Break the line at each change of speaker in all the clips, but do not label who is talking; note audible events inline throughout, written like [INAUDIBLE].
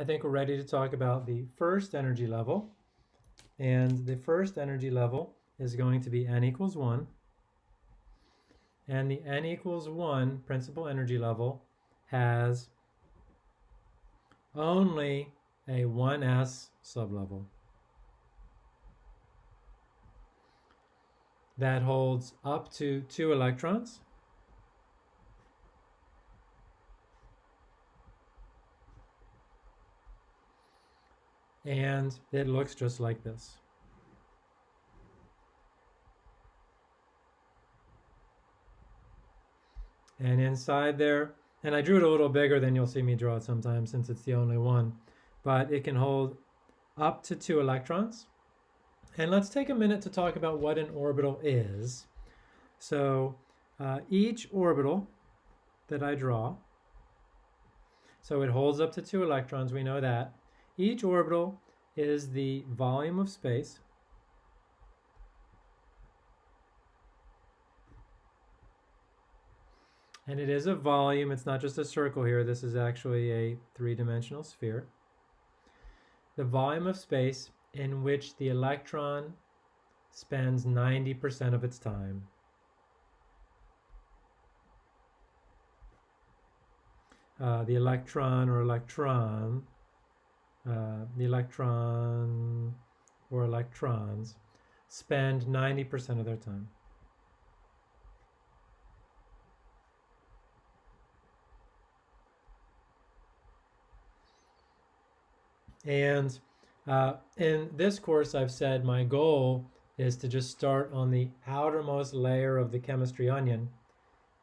I think we're ready to talk about the first energy level. And the first energy level is going to be n equals 1. And the n equals 1 principal energy level has only a 1s sublevel. That holds up to two electrons. And it looks just like this. And inside there, and I drew it a little bigger than you'll see me draw it sometimes since it's the only one, but it can hold up to two electrons. And let's take a minute to talk about what an orbital is. So uh, each orbital that I draw, so it holds up to two electrons, we know that. Each orbital is the volume of space And it is a volume, it's not just a circle here, this is actually a three-dimensional sphere. The volume of space in which the electron spends 90% of its time. Uh, the electron or electron, uh, the electron or electrons spend 90% of their time. And uh, in this course, I've said my goal is to just start on the outermost layer of the chemistry onion.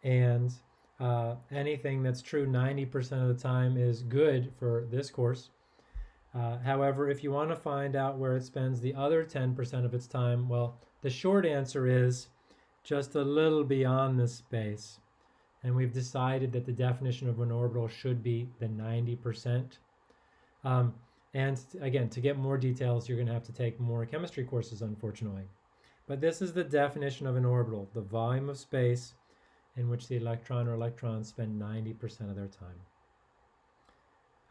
And uh, anything that's true 90% of the time is good for this course. Uh, however, if you want to find out where it spends the other 10% of its time, well, the short answer is just a little beyond this space. And we've decided that the definition of an orbital should be the 90%. Um, and again, to get more details, you're going to have to take more chemistry courses, unfortunately. But this is the definition of an orbital, the volume of space in which the electron or electrons spend 90% of their time.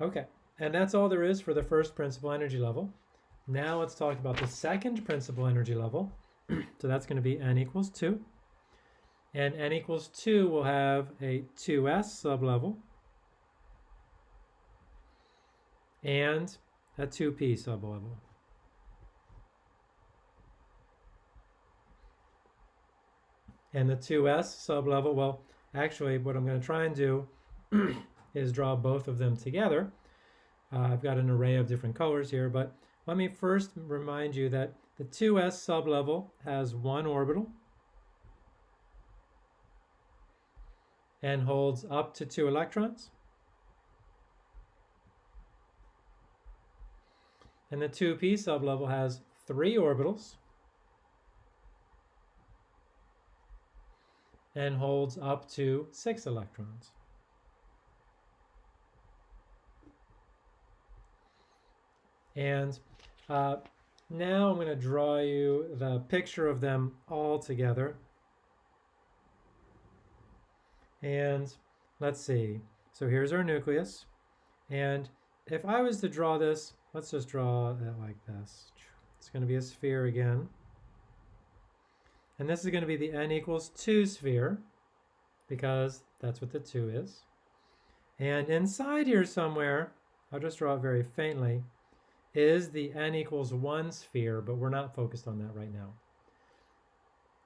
Okay, and that's all there is for the first principal energy level. Now let's talk about the second principal energy level. [CLEARS THROAT] so that's going to be n equals 2. And n equals 2 will have a 2s sublevel. And a 2p sublevel. And the 2s sublevel, well, actually what I'm going to try and do [CLEARS THROAT] is draw both of them together. Uh, I've got an array of different colors here, but let me first remind you that the 2s sublevel has one orbital and holds up to two electrons. And the 2p sublevel has three orbitals and holds up to six electrons. And uh, now I'm going to draw you the picture of them all together. And let's see. So here's our nucleus. And if I was to draw this Let's just draw it like this. It's going to be a sphere again. And this is going to be the n equals 2 sphere, because that's what the 2 is. And inside here somewhere, I'll just draw it very faintly, is the n equals 1 sphere, but we're not focused on that right now.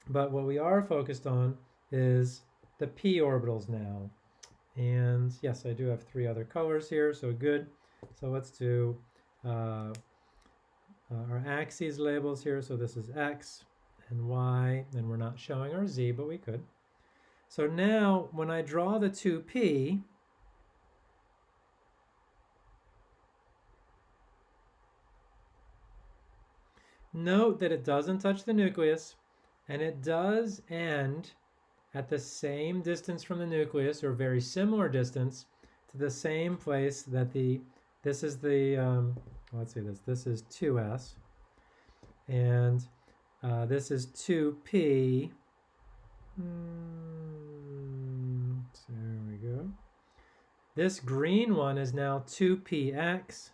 But what we are focused on is the p orbitals now. And yes, I do have three other colors here, so good. So let's do uh, uh, our axes labels here. So this is X and Y, and we're not showing our Z, but we could. So now when I draw the 2P, note that it doesn't touch the nucleus, and it does end at the same distance from the nucleus, or very similar distance, to the same place that the this is the, um, let's see this, this is 2s, and uh, this is 2p. Mm, there we go. this green one is now 2px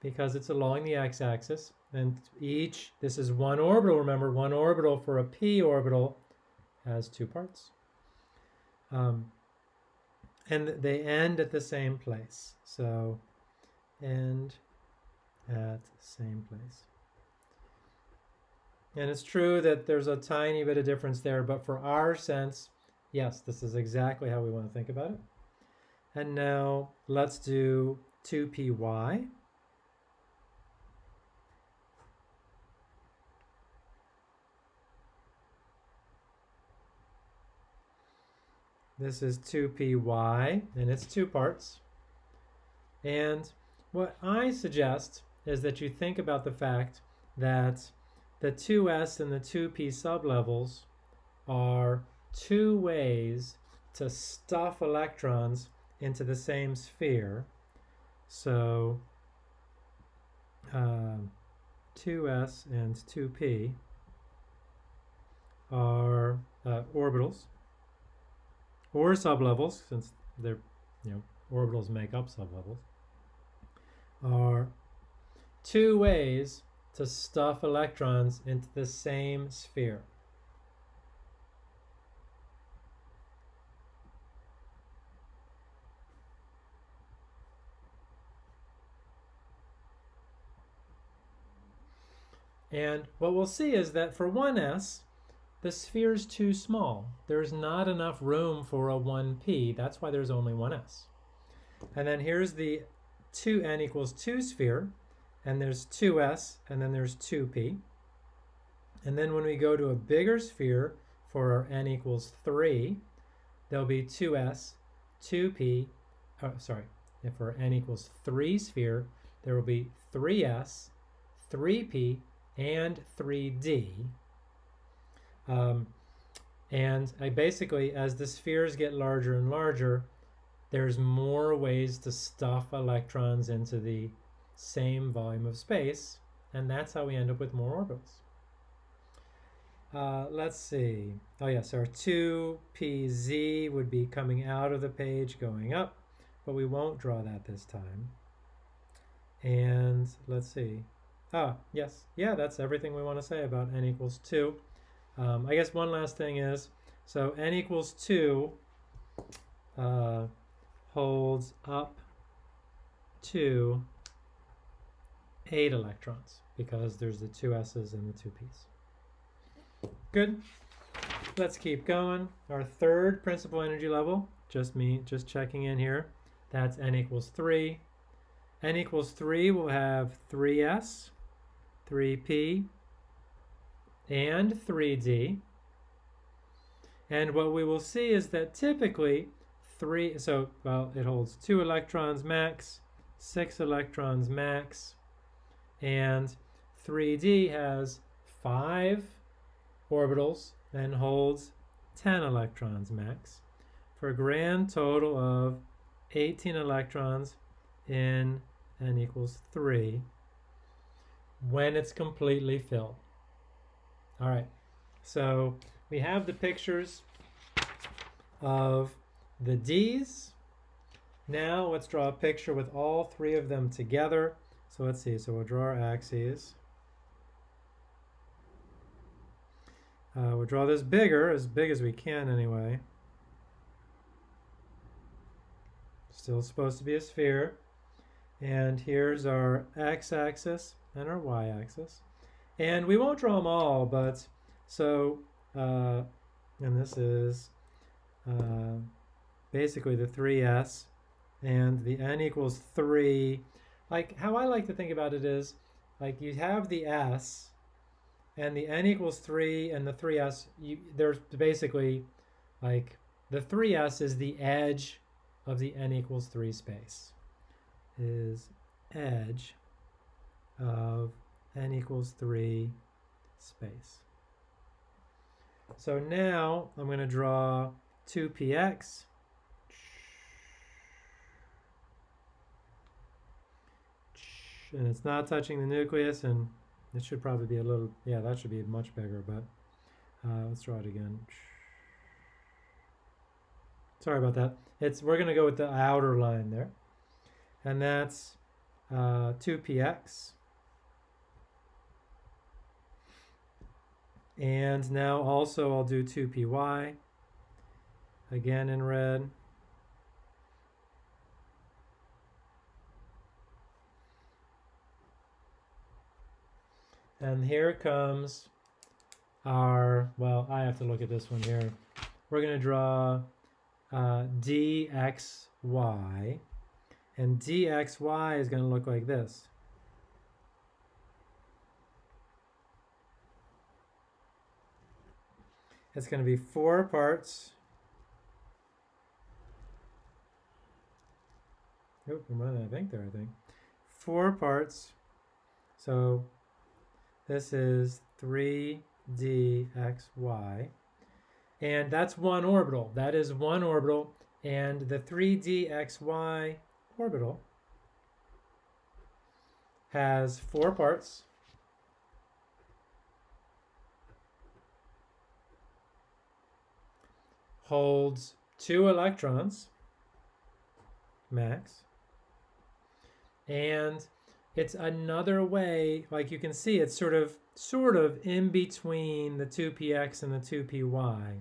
because it's along the x-axis. And each, this is one orbital, remember, one orbital for a p orbital has two parts. Um, and they end at the same place. So end at same place. And it's true that there's a tiny bit of difference there, but for our sense, yes, this is exactly how we want to think about it. And now let's do 2py. This is 2py, and it's two parts. And what I suggest is that you think about the fact that the 2s and the 2p sublevels are two ways to stuff electrons into the same sphere. So um, 2s and 2p are uh, orbitals or sublevels, since they're, you know, orbitals make up sublevels, are two ways to stuff electrons into the same sphere. And what we'll see is that for 1s, the sphere is too small. There's not enough room for a 1p. That's why there's only 1s. And then here's the 2n equals 2 sphere, and there's 2s, and then there's 2p. And then when we go to a bigger sphere for our n equals 3, there'll be 2s, 2p, oh, sorry, if for n equals 3 sphere, there will be 3s, 3p, and 3d. Um, and I basically, as the spheres get larger and larger, there's more ways to stuff electrons into the same volume of space, and that's how we end up with more orbitals. Uh, let's see. Oh yes, our 2pz would be coming out of the page, going up, but we won't draw that this time. And let's see. Ah, yes. Yeah, that's everything we want to say about n equals 2. Um, I guess one last thing is, so n equals 2 uh, holds up to 8 electrons because there's the two s's and the two p's. Good. Let's keep going. Our third principal energy level, just me, just checking in here. That's n equals 3. n equals 3 will have 3s, 3p, and 3D. And what we will see is that typically three, so well, it holds two electrons max, six electrons max, and 3D has five orbitals and holds 10 electrons max for a grand total of 18 electrons in n equals 3 when it's completely filled. All right, so we have the pictures of the D's. Now let's draw a picture with all three of them together. So let's see, so we'll draw our axes. Uh, we'll draw this bigger, as big as we can anyway. Still supposed to be a sphere. And here's our x-axis and our y-axis. And we won't draw them all, but so, uh, and this is uh, basically the 3s, and the n equals 3. Like, how I like to think about it is, like, you have the s, and the n equals 3, and the 3s, you, there's basically, like, the 3s is the edge of the n equals 3 space, is edge of n equals 3 space. So now I'm going to draw 2px. And it's not touching the nucleus, and it should probably be a little, yeah, that should be much bigger, but uh, let's draw it again. sorry about that. It's we're going to go with the outer line there, and that's uh, 2px. And now also I'll do 2py, again in red. And here comes our, well, I have to look at this one here. We're going to draw uh, dxy, and dxy is going to look like this. It's going to be four parts. Oh, I'm running of ink there, I think. Four parts. So this is 3dxy. And that's one orbital. That is one orbital. And the 3dxy orbital has four parts. Holds two electrons, max. And it's another way, like you can see, it's sort of sort of in between the 2px and the 2py.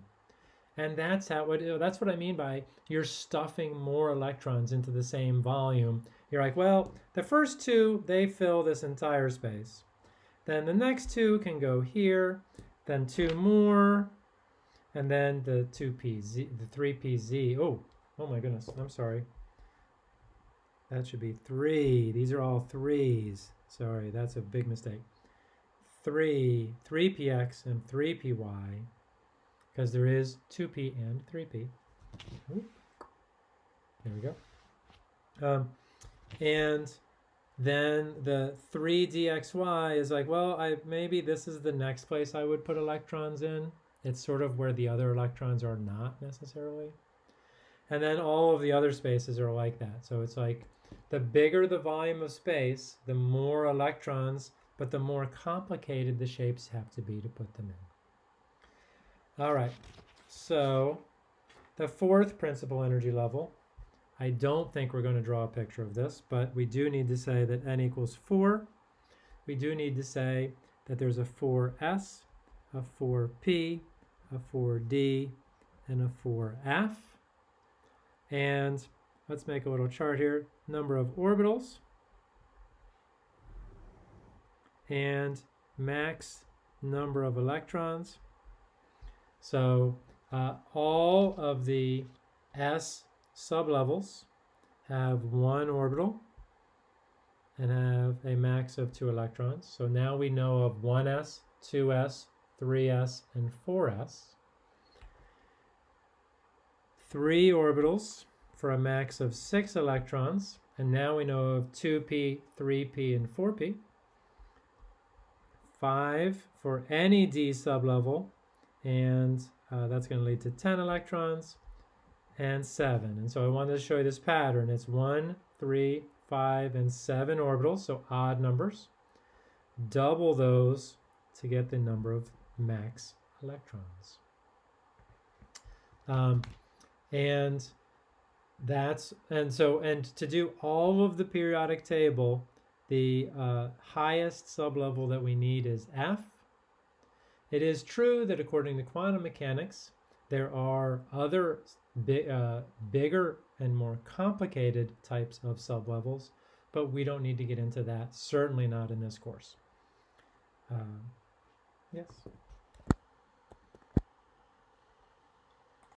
And that's how that's what I mean by you're stuffing more electrons into the same volume. You're like, well, the first two, they fill this entire space. Then the next two can go here, then two more, and then the 2pz, the 3pz. Oh, oh my goodness, I'm sorry. That should be three. These are all threes. Sorry, that's a big mistake. Three, 3px and 3py, because there is 2p and 3p. There we go. Um, and then the 3dxy is like, well, I maybe this is the next place I would put electrons in. It's sort of where the other electrons are not necessarily. And then all of the other spaces are like that. So it's like the bigger the volume of space, the more electrons, but the more complicated the shapes have to be to put them in. All right, so the fourth principal energy level, I don't think we're going to draw a picture of this, but we do need to say that n equals 4. We do need to say that there's a 4s, a 4p, a 4d, and a 4f. And let's make a little chart here number of orbitals and max number of electrons. So uh, all of the s sublevels have one orbital and have a max of two electrons. So now we know of 1s, 2s, 3s, and 4s. Three orbitals for a max of 6 electrons. And now we know of 2p, 3p, and 4p. 5 for any d sublevel, and uh, that's going to lead to 10 electrons, and 7. And so I wanted to show you this pattern. It's 1, 3, 5, and 7 orbitals, so odd numbers. Double those to get the number of max electrons. Um, and that's and so and to do all of the periodic table, the uh, highest sublevel that we need is F. It is true that according to quantum mechanics, there are other bi uh, bigger and more complicated types of sublevels, but we don't need to get into that, certainly not in this course. Uh, yes?